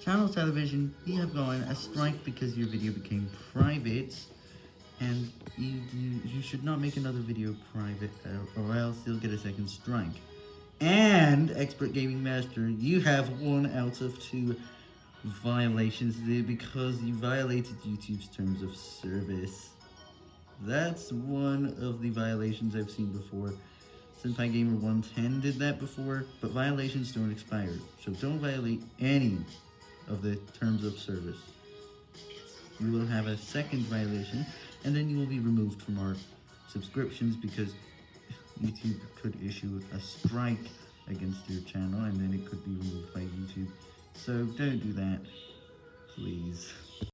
Channel Television, you have gone a strike because your video became private, and you, you, you should not make another video private, uh, or else you'll get a second strike. And, Expert Gaming Master, you have one out of two violations there because you violated YouTube's terms of service. That's one of the violations I've seen before. Senpai Gamer 110 did that before, but violations don't expire, so don't violate any of the terms of service. You will have a second violation, and then you will be removed from our subscriptions because YouTube could issue a strike against your channel, and then it could be removed by YouTube. So don't do that, please.